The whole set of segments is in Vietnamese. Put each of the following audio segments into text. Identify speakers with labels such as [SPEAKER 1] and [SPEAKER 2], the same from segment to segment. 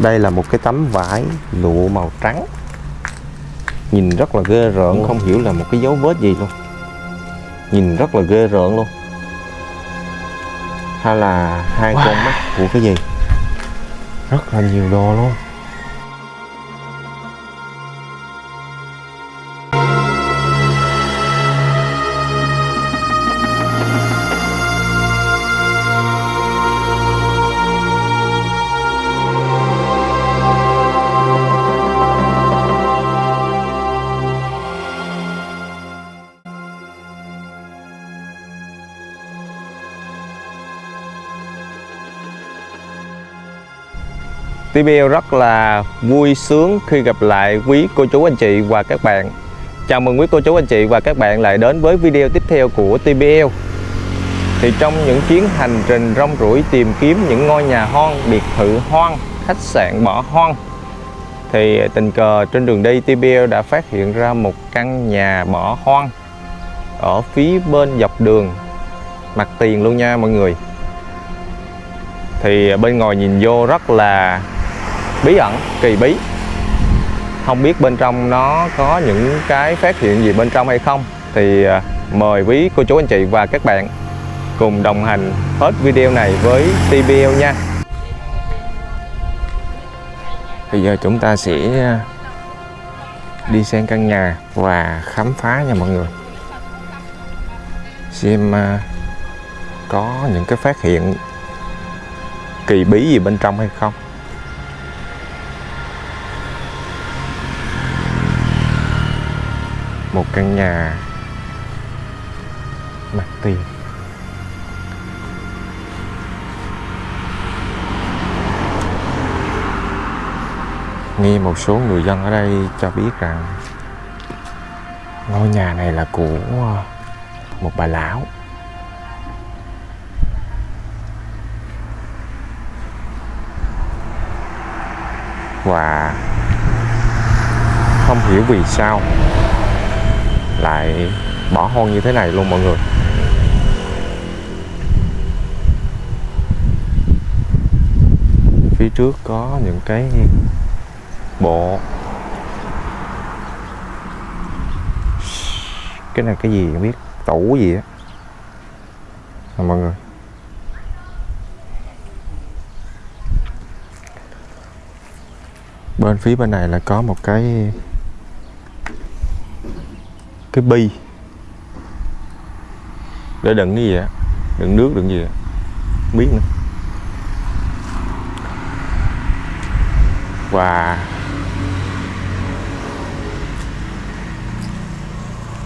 [SPEAKER 1] đây là một cái tấm vải lụa màu trắng. Nhìn rất là ghê rợn không hiểu là một cái dấu vết gì luôn. Nhìn rất là ghê rợn luôn. Hay là hai
[SPEAKER 2] Wow.
[SPEAKER 1] con mắt của cái gì? Rất là nhiều đồ luôn TBL rất là vui sướng khi gặp lại quý cô chú anh chị và các bạn. Chào mừng quý cô chú anh chị và các bạn lại đến với video tiếp theo của TBL Thì trong những chuyến hành trình rong ruổi tìm kiếm những ngôi nhà hoang, biệt thự hoang, khách sạn bỏ hoang Thì tình cờ trên đường đi TBL đã phát hiện ra một căn nhà bỏ hoang Ở phía bên dọc đường. Mặt tiền luôn nha mọi người. Thì bên ngoài nhìn vô rất là bí ẩn, kỳ bí. Không biết bên trong nó có những cái phát hiện gì bên trong hay không. Thì à, mời quý, cô chú, anh chị và các bạn cùng đồng hành hết video này với TBL nha. Bây giờ chúng ta sẽ à, đi xem căn nhà và khám phá nha mọi người. Xem à, có những cái phát hiện kỳ bí gì bên trong hay không. Một căn nhà mặt tiền. Nghe một số người dân ở đây cho biết rằng ngôi nhà này là của ờ, một bà lão. Và không hiểu vì sao lại bỏ hoang như thế này luôn mọi người. Phía trước có những cái bộ. Cái này cái gì không biết tủ gì á. À, mọi người. Bên phía bên này là có một cái cái bi. Để đựng cái gì á? Đựng nước đựng gì á? Không biết nữa. Và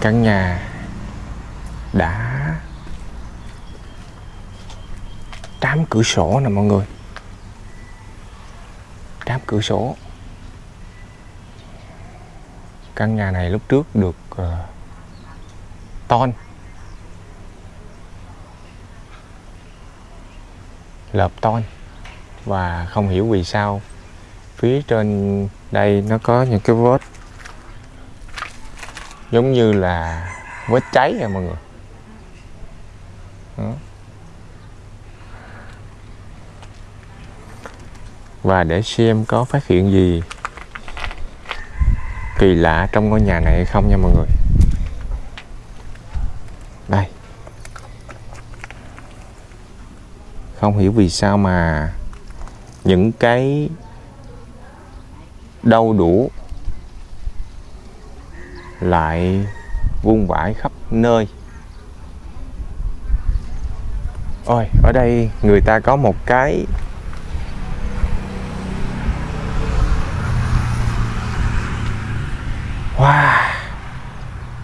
[SPEAKER 1] căn nhà đã trám cửa sổ nè mọi người. Trám cửa sổ. Căn nhà này lúc trước được uh, ton. Lợp ton. Và không hiểu vì sao, phía trên đây nó có những cái vết giống như là vết cháy nha mọi người. Đó. và để xem có phát hiện gì kỳ lạ trong ngôi nhà này hay không nha mọi người đây không hiểu vì sao mà những cái đau đủ lại vung vãi khắp nơi. Ôi, ở đây người ta có một cái Wow,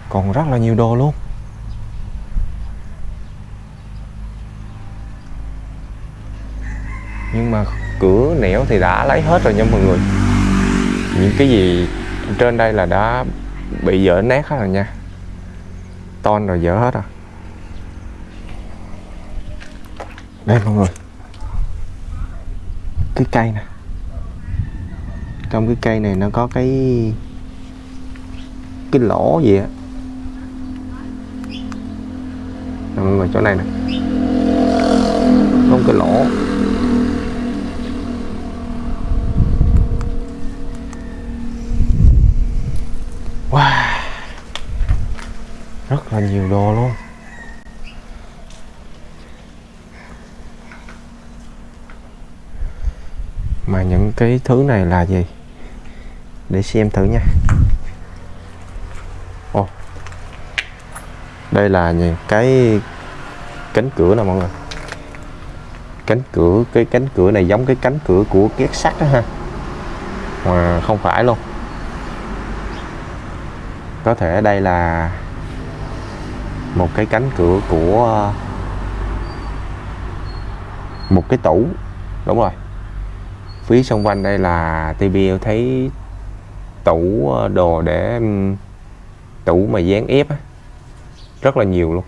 [SPEAKER 1] Còn rất là nhiều đồ luôn. Nhưng mà cửa nẻo thì đã lấy hết rồi nha mọi người. Những cái gì trên đây là đã bị dở nát hết rồi nha. Ton rồi dở hết rồi. Đây mọi người. Cái cây nè. Trong cái cây này nó có cái cái lỗ gì á. Mọi người, chỗ này nè. Không cái lỗ. Wow. Rất là nhiều đồ luôn. Mà những cái thứ này là gì? Để xem thử nha. Ồ, đây là những cái cánh cửa nè mọi người. Cánh cửa cái cánh cửa này giống cái cánh cửa của két sắt đó ha. Mà không phải luôn có thể đây là một cái cánh cửa của một cái tủ. Đúng rồi. Phía xung quanh đây là tivi thấy tủ ờ, đồ để tủ mà dán ép á, rất là nhiều luôn.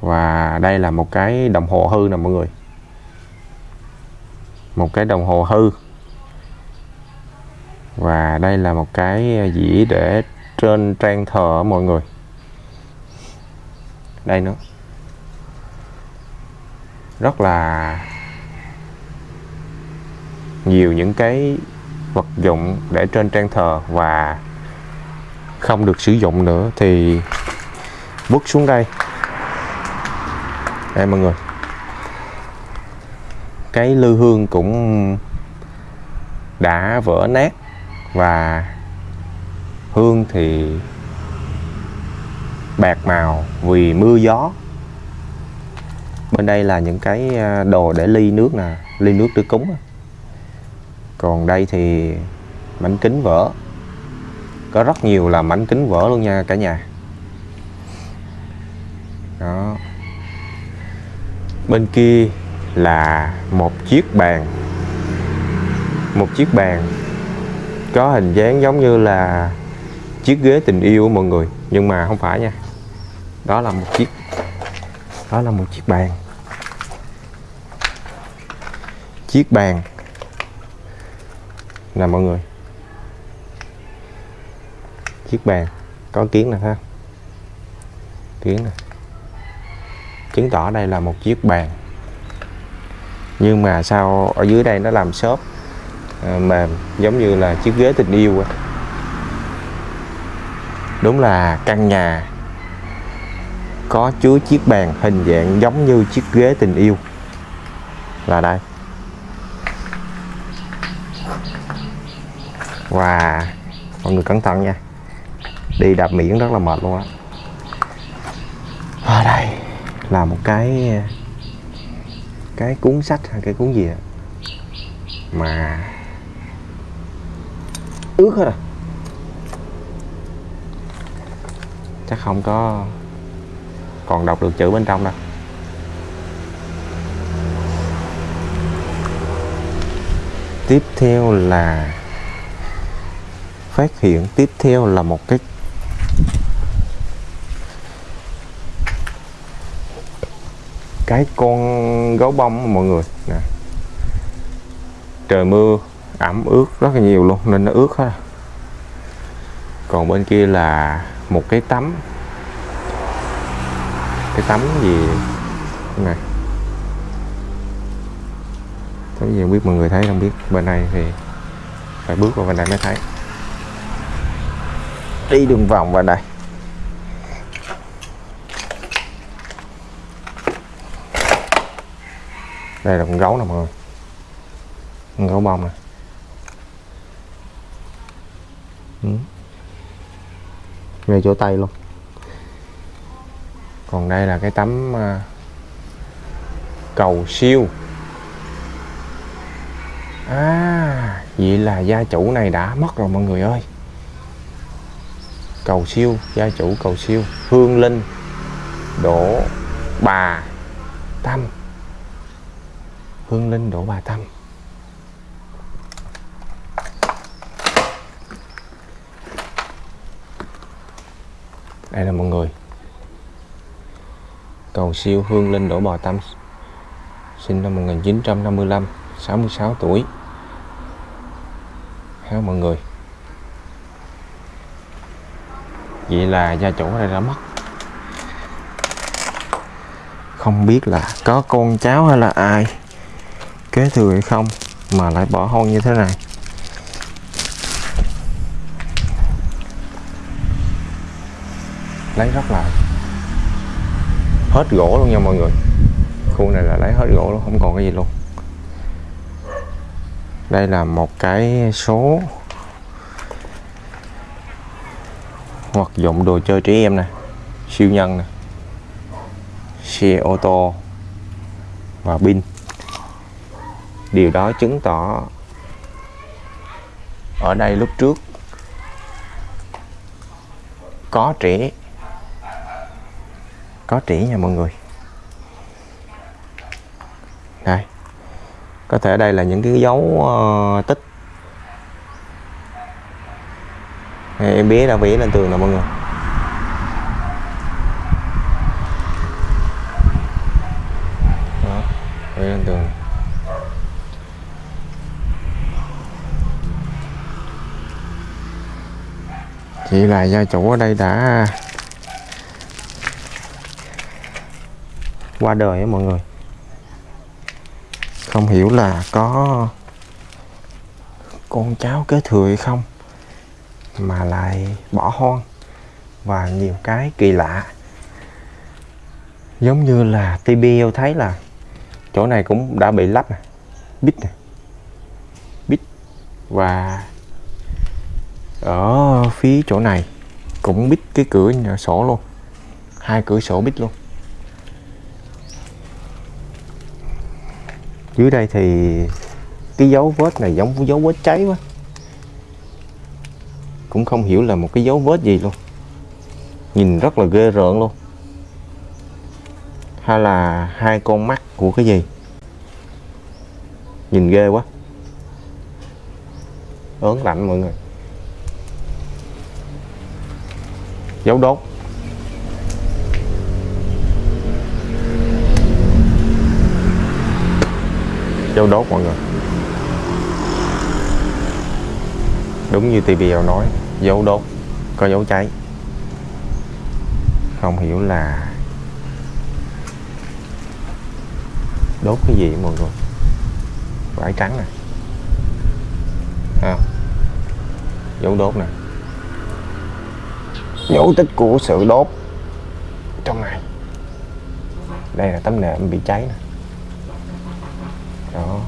[SPEAKER 1] Và đây là một cái đồng hồ hư nè mọi người. Một cái đồng hồ hư và đây là một cái dĩa để trên trang thờ mọi người. Đây nữa. Rất là nhiều những cái vật dụng để trên trang thờ và không được sử dụng nữa thì bước xuống đây. Đây mọi người. Cái lư hương cũng đã vỡ nát và hương thì bạc màu vì mưa gió. Bên đây là những cái à, đồ để ly nước nè, ly nước để cúng còn đây thì mảnh kính vỡ. Có rất nhiều là mảnh kính vỡ luôn nha cả nhà. Đó. Bên kia là một chiếc bàn. Một chiếc bàn có hình dáng giống như là chiếc ghế tình yêu của mọi người. Nhưng mà không phải nha. Đó là một chiếc, đó là một chiếc bàn. Chiếc bàn. Nè mọi người. Chiếc bàn. Có kiến nè ha kiến nè. Chứng tỏ đây là một chiếc bàn. Nhưng mà sao ở dưới đây nó làm xốp À, mềm giống như là chiếc ghế tình yêu đúng là căn nhà có chứa chiếc bàn hình dạng giống như chiếc ghế tình yêu. Là đây. Và mọi người cẩn thận nha. Đi đạp miệng rất là mệt luôn á. Ở đây là một cái cái cuốn sách hay cái cuốn gì đó mà ướt hết rồi chắc không có còn đọc được chữ bên trong đâu. Tiếp theo là phát hiện, tiếp theo là một cái cái con gấu bông mọi người. Nè. Trời mưa ẩm ướt rất là nhiều luôn, nên nó ướt hết à. còn bên kia là một cái tấm. Cái tấm gì? Này. Tấm gì không biết mọi người thấy không biết. Bên này thì phải bước vào bên này mới thấy. Đi đường vòng vào đây đây là con gấu nè mọi người. Con gấu bông nè. Ừ. ngay chỗ tay luôn. Còn đây là cái tấm uh, cầu siêu. À vậy là gia chủ này đã mất rồi mọi người ơi. Cầu siêu gia chủ cầu siêu. Hương linh đổ bà tâm. Hương linh đổ bà tâm. Đây là mọi người. Cầu siêu hương linh đổ bò tâm, sinh năm 1955 66 tuổi. Ha mọi người? Vậy là gia chủ ở đây đã mất. Không biết là có con cháu hay là ai, kế thừa hay không, mà lại bỏ hôn như thế này. Lấy rất là hết gỗ luôn nha mọi người. Khu này là lấy hết gỗ luôn, không còn cái gì luôn. Đây là một cái số hoặc dụng đồ chơi trẻ em nè, siêu nhân nè, xe ô tô và pin. Điều đó chứng tỏ ở đây lúc trước có trẻ có trĩ nha mọi người. Đây. Có thể đây là những cái dấu uh, tích. Đây, em bé đã vẽ lên tường nè mọi người. Đó vẽ lên tường. Chỉ là gia chủ ở đây đã qua đời á mọi người. Không hiểu là có con cháu kế thừa hay không, mà lại bỏ hoang và nhiều cái kỳ lạ. Giống như là TBL thấy là chỗ này cũng đã bị lắp nè, bít nè, bít. Và ở phía chỗ này cũng bít cái cửa sổ luôn, hai cửa sổ bít luôn. Dưới đây thì cái dấu vết này giống dấu vết cháy quá. Cũng không hiểu là một cái dấu vết gì luôn. Nhìn rất là ghê rợn luôn. Hay là hai con mắt của cái gì? Nhìn ghê quá. Ớn lạnh mọi người. Dấu đốt. Dấu đốt mọi người. Đúng như TVL nói dấu đốt có dấu cháy. Không hiểu là đốt cái gì mọi người? Vải trắng nè. À, dấu đốt nè. Dấu tích của sự đốt trong này đây là tấm nệm bị cháy nè đó.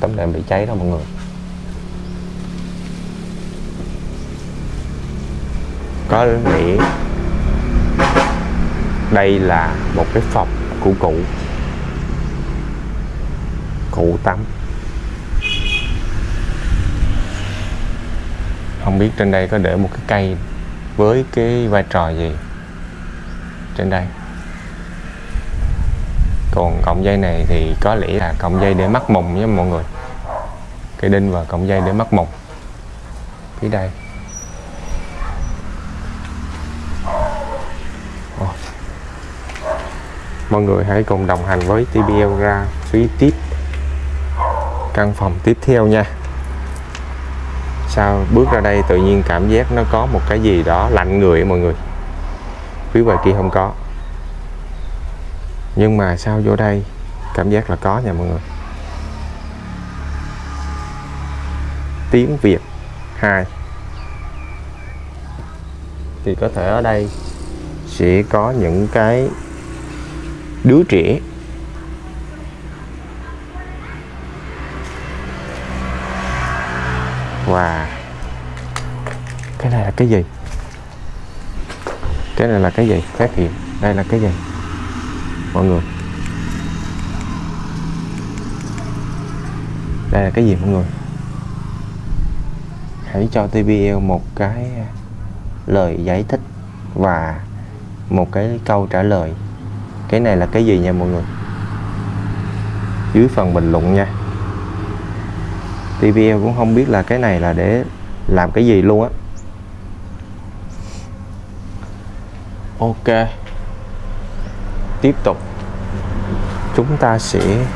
[SPEAKER 1] Tấm đệm bị cháy đó mọi người. Có nghĩa đây là một cái phòng của cụ. Cụ tắm không biết trên đây có để một cái cây với cái vai trò gì trên đây còn cọng dây này thì có lẽ là cọng dây để mắc mùng nha mọi người. Cái đinh và cọng dây để mắc mùng. Phía đây. Mọi người hãy cùng đồng hành với TBL ra phía tiếp. Căn phòng tiếp theo nha. Sao bước ra đây tự nhiên cảm giác nó có một cái gì đó lạnh người mọi người. Phía ngoài kia không có nhưng mà sao vô đây? Cảm giác là có nha mọi người. Tiếng Việt 2 thì có thể ở đây sẽ có những cái đứa trẻ. Và cái này là cái gì? Cái này là cái gì? Phát hiện. Đây là cái gì? Mọi người. Đây là cái gì mọi người? Hãy cho TVL một cái lời giải thích và một cái câu trả lời. Cái này là cái gì nha mọi người? Dưới phần bình luận nha. TVL cũng không biết là cái này là để làm cái gì luôn á. Ok tiếp tục, chúng ta sẽ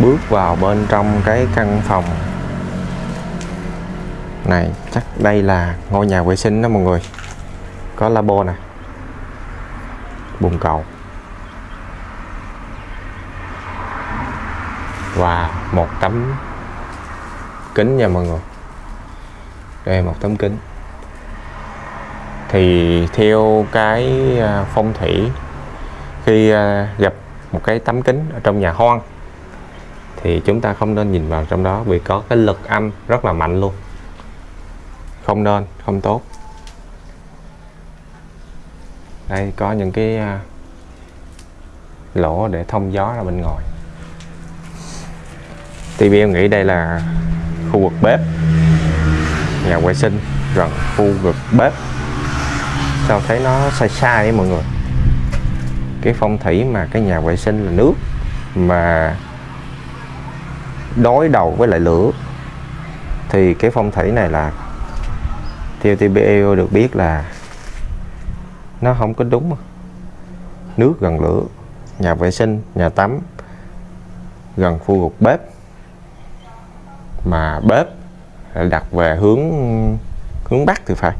[SPEAKER 1] bước vào bên trong cái căn phòng này. Chắc đây là ngôi nhà vệ sinh đó mọi người. Có labo nè, bồn cầu. Và một tấm kính nha mọi người. Đây một tấm kính. Thì theo cái à, phong thủy khi à, gặp một cái tấm kính ở trong nhà hoang, thì chúng ta không nên nhìn vào trong đó vì có cái lực âm rất là mạnh luôn. Không nên, không tốt. Đây, có những cái à, lỗ để thông gió ra bên ngoài. TV em nghĩ đây là khu vực bếp, nhà vệ sinh, gần khu vực bếp. Sao thấy nó sai sai ấy mọi người? Cái phong thủy mà cái nhà vệ sinh là nước mà đối đầu với lại lửa. Thì cái phong thủy này là theo TBEO được biết là nó không có đúng. Nước gần lửa, nhà vệ sinh, nhà tắm gần khu vực bếp. Mà bếp lại đặt về hướng hướng bắc thì phải.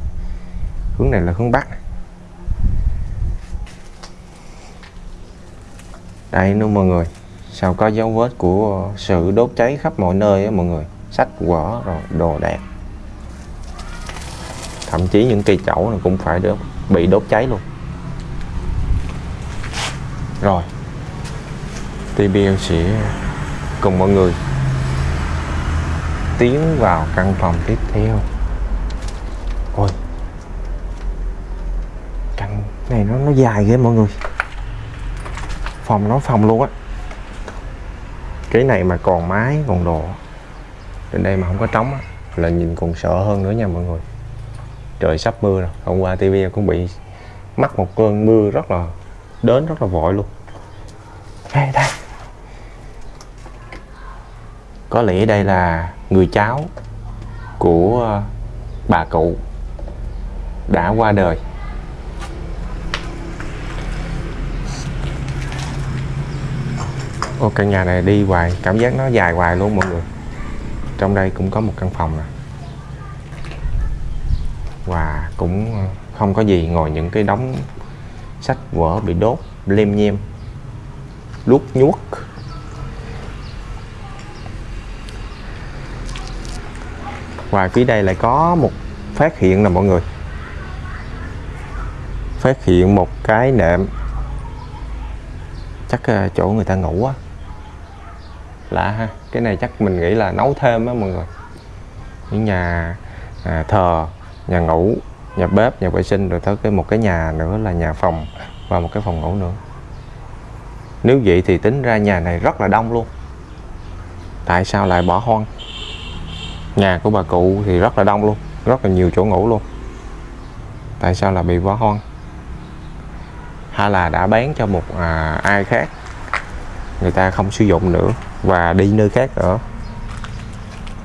[SPEAKER 1] Hướng này là hướng bắc. Đây nữa mọi người, sao có dấu vết của sự đốt cháy khắp mọi nơi á mọi người? Sách, vở, rồi đồ đạc. Thậm chí những cây chậu này cũng phải được bị đốt cháy luôn. Rồi TBL sẽ cùng mọi người tiến vào căn phòng tiếp theo. Ôi, căn này nó nó dài ghê mọi người phòng nó phòng luôn á. Cái này mà còn mái còn đồ. Trên đây mà không có trống á, là nhìn còn sợ hơn nữa nha mọi người. Trời sắp mưa rồi, hôm qua TV cũng bị mắc một cơn mưa rất là, đến rất là vội luôn. Đây đây. Có lẽ đây là người cháu của ờ, bà cụ đã qua đời. Ô, căn nhà này đi hoài cảm giác nó dài hoài luôn mọi người. Trong đây cũng có một căn phòng nè. Và cũng ờ, không có gì ngồi những cái đống sách vở bị đốt lem nhem luốt nhuốc. Và phía đây lại có một phát hiện là mọi người. Phát hiện một cái nệm. Chắc ờ, chỗ người ta ngủ á lạ ha cái này chắc mình nghĩ là nấu thêm á mọi người. Những nhà à, thờ nhà ngủ nhà bếp nhà vệ sinh rồi tới cái một cái nhà nữa là nhà phòng và một cái phòng ngủ nữa. Nếu vậy thì tính ra nhà này rất là đông luôn. Tại sao lại bỏ hoang? Nhà của bà cụ thì rất là đông luôn rất là nhiều chỗ ngủ luôn. Tại sao là bị bỏ hoang? Hay là đã bán cho một à, ai khác? Người ta không sử dụng nữa. Và đi nơi khác ở.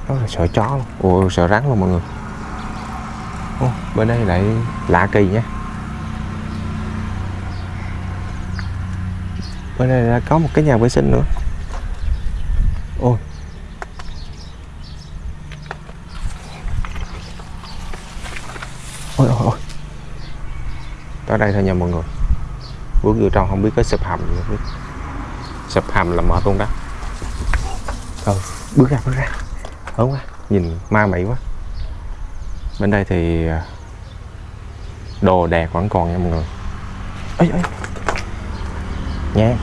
[SPEAKER 1] Đó là sợ chó luôn. Ồ, sợ rắn luôn mọi người. Ồ, bên đây lại lạ kỳ nha bên đây là có một cái nhà vệ sinh nữa. Ôi. Ôi ôi ôi. Tới đây thôi nha mọi người. Bước vô trong không biết có sập hầm gì không biết sập hầm là mở luôn đó. Ừ, bước ra bước ra. Ớn quá nhìn ma mị quá. Bên đây thì à, đồ đạc vẫn còn nha mọi người. Ấy ấy nhang.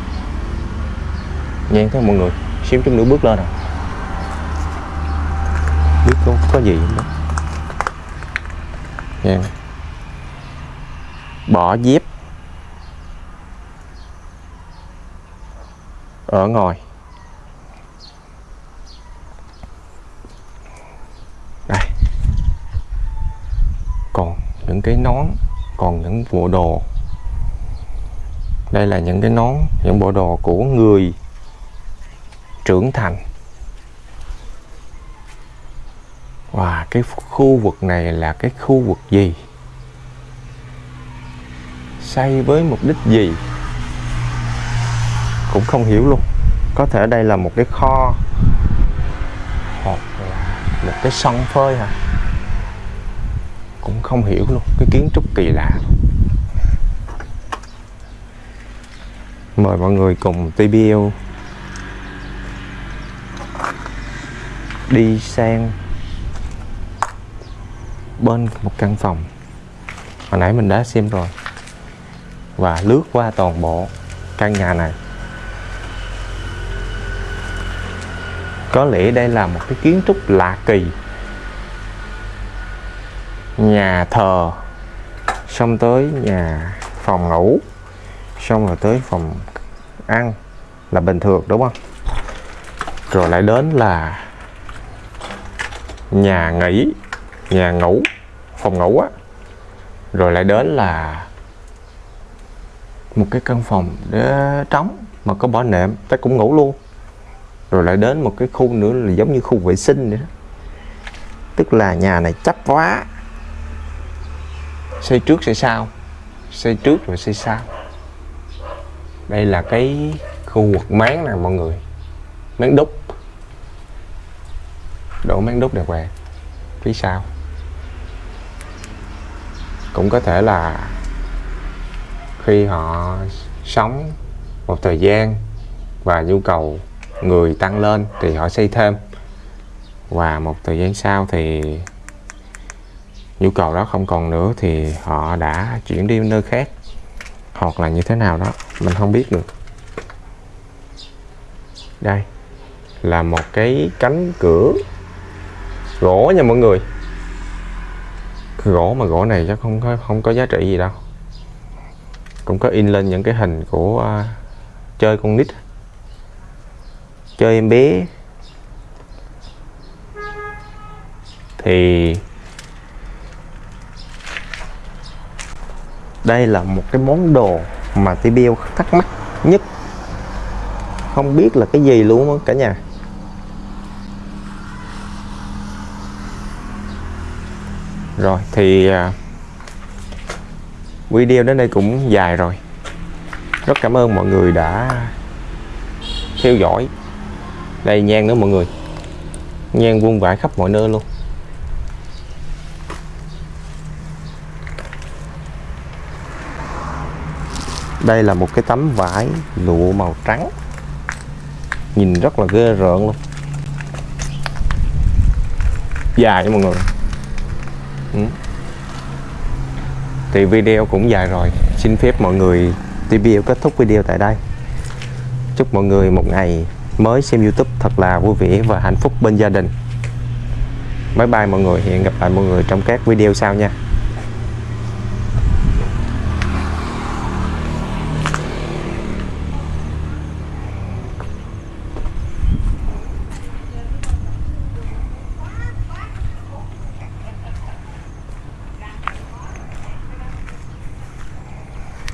[SPEAKER 1] Nhang thấy mọi người xíu chút nữa bước lên rồi biết có, có gì không đó. Nhang. Bỏ dép. Ở ngoài đây. Còn những cái nón, còn những bộ đồ. Đây là những cái nón, những bộ đồ của người trưởng thành. Và cái khu vực này là cái khu vực gì? Xây với mục đích gì? Cũng không hiểu luôn. Có thể đây là một cái kho, hoặc là một cái sân phơi hả? Cũng không hiểu luôn, cái kiến trúc kỳ lạ. Mời mọi người cùng TBL đi sang bên một căn phòng. Hồi nãy mình đã xem rồi. Và lướt qua toàn bộ căn nhà này. Có lẽ đây là một cái kiến trúc lạ kỳ. Nhà thờ, xong tới nhà phòng ngủ, xong rồi tới phòng ăn là bình thường, đúng không? Rồi lại đến là nhà nghỉ, nhà ngủ, phòng ngủ á. Rồi lại đến là một cái căn phòng để trống mà có bỏ nệm ta cũng ngủ luôn rồi lại đến một cái khu nữa là giống như khu vệ sinh nữa tức là nhà này chấp quá xây trước xây sau. Xây trước rồi xây sau. Đây là cái khu vực máng nè, mọi người. Máng đúc. Đổ máng đúc đẹp quẹt phía sau. Cũng có thể là khi họ sống một thời gian và nhu cầu người tăng lên thì họ xây thêm. Và một thời gian sau thì nhu cầu đó không còn nữa thì họ đã chuyển đi nơi khác hoặc là như thế nào đó mình không biết được. Đây là một cái cánh cửa gỗ nha mọi người. Gỗ mà gỗ này chắc không có không có giá trị gì đâu. Cũng có in lên những cái hình của uh, chơi con nít cho em bé. Thì đây là một cái món đồ mà TBL thắc mắc nhất. Không biết là cái gì luôn cả nhà. Rồi, thì à, video đến đây cũng dài rồi. Rất cảm ơn mọi người đã theo dõi đây, nhang nữa mọi người. Nhang vuông vãi khắp mọi nơi luôn. Đây là một cái tấm vải lụa màu trắng. Nhìn rất là ghê rợn luôn. Dài nha mọi người. Ừ. thì video cũng dài rồi. Xin phép mọi người TVL kết thúc video tại đây. Chúc mọi người một ngày mới xem YouTube thật là vui vẻ và hạnh phúc bên gia đình. Bye bye mọi người, hẹn gặp lại mọi người trong các video sau nha.